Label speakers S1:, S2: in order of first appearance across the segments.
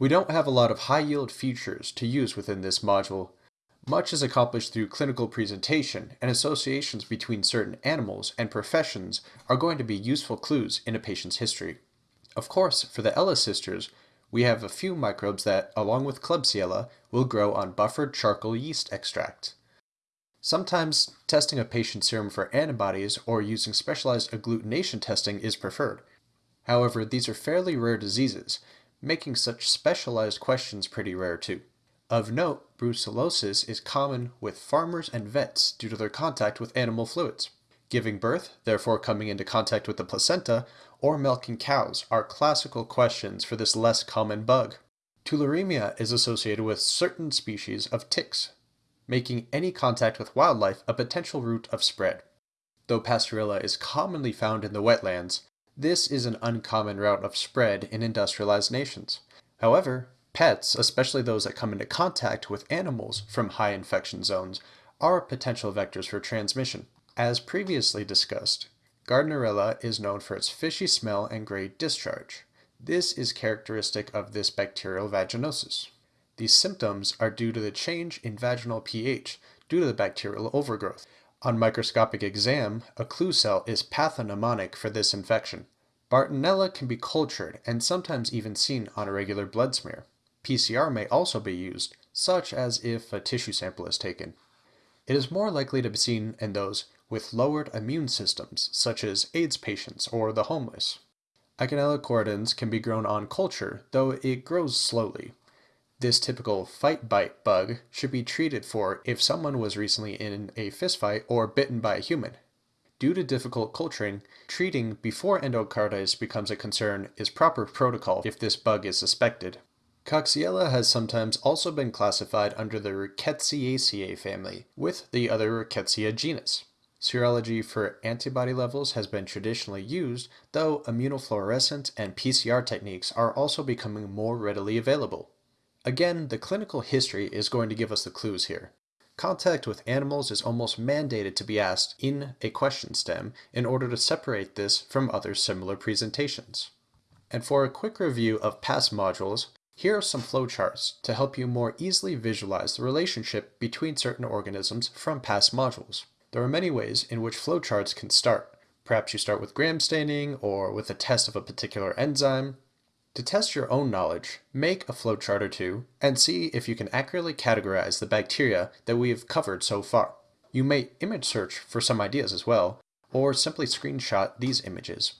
S1: We don't have a lot of high-yield features to use within this module. Much is accomplished through clinical presentation, and associations between certain animals and professions are going to be useful clues in a patient's history. Of course, for the Ellis sisters, we have a few microbes that, along with Klebsiella, will grow on buffered charcoal yeast extract. Sometimes testing a patient's serum for antibodies or using specialized agglutination testing is preferred. However, these are fairly rare diseases, making such specialized questions pretty rare too. Of note, brucellosis is common with farmers and vets due to their contact with animal fluids. Giving birth, therefore coming into contact with the placenta, or milking cows are classical questions for this less common bug. Tularemia is associated with certain species of ticks, making any contact with wildlife a potential route of spread. Though Pasteurella is commonly found in the wetlands, this is an uncommon route of spread in industrialized nations. However, pets, especially those that come into contact with animals from high infection zones, are potential vectors for transmission. As previously discussed, Gardnerella is known for its fishy smell and gray discharge. This is characteristic of this bacterial vaginosis. These symptoms are due to the change in vaginal pH due to the bacterial overgrowth. On microscopic exam, a clue cell is pathognomonic for this infection. Bartonella can be cultured and sometimes even seen on a regular blood smear. PCR may also be used, such as if a tissue sample is taken. It is more likely to be seen in those with lowered immune systems, such as AIDS patients or the homeless. Eikenella corrodens can be grown on culture, though it grows slowly. This typical fight bite bug should be treated for if someone was recently in a fistfight or bitten by a human. Due to difficult culturing, treating before endocarditis becomes a concern is proper protocol if this bug is suspected. Coxiella has sometimes also been classified under the Rickettsiaceae family, with the other Rickettsia genus. Serology for antibody levels has been traditionally used, though immunofluorescent and PCR techniques are also becoming more readily available. Again, the clinical history is going to give us the clues here. Contact with animals is almost mandated to be asked in a question stem in order to separate this from other similar presentations. And for a quick review of past modules, here are some flowcharts to help you more easily visualize the relationship between certain organisms from past modules. There are many ways in which flowcharts can start. Perhaps you start with gram staining or with a test of a particular enzyme, to test your own knowledge, make a flowchart or two and see if you can accurately categorize the bacteria that we have covered so far. You may image search for some ideas as well, or simply screenshot these images.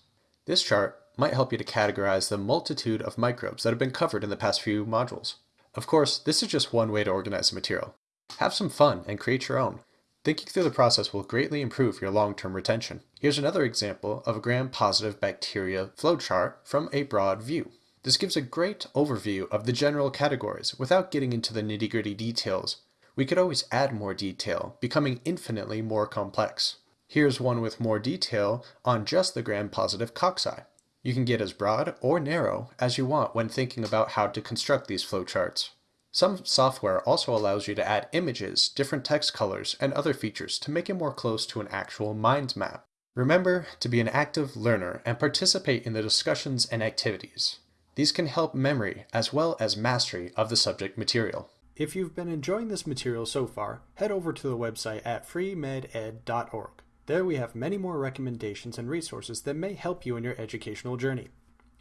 S1: This chart might help you to categorize the multitude of microbes that have been covered in the past few modules. Of course, this is just one way to organize the material. Have some fun and create your own. Thinking through the process will greatly improve your long-term retention. Here's another example of a gram-positive bacteria flowchart from a broad view. This gives a great overview of the general categories without getting into the nitty-gritty details. We could always add more detail, becoming infinitely more complex. Here's one with more detail on just the gram-positive cocci. You can get as broad or narrow as you want when thinking about how to construct these flowcharts. Some software also allows you to add images, different text colors, and other features to make it more close to an actual mind map. Remember to be an active learner and participate in the discussions and activities. These can help memory as well as mastery of the subject material. If you've been enjoying this material so far, head over to the website at freemeded.org. There we have many more recommendations and resources that may help you in your educational journey.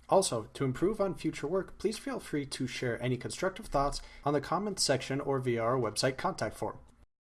S1: Also, to improve on future work, please feel free to share any constructive thoughts on the comments section or via our website contact form.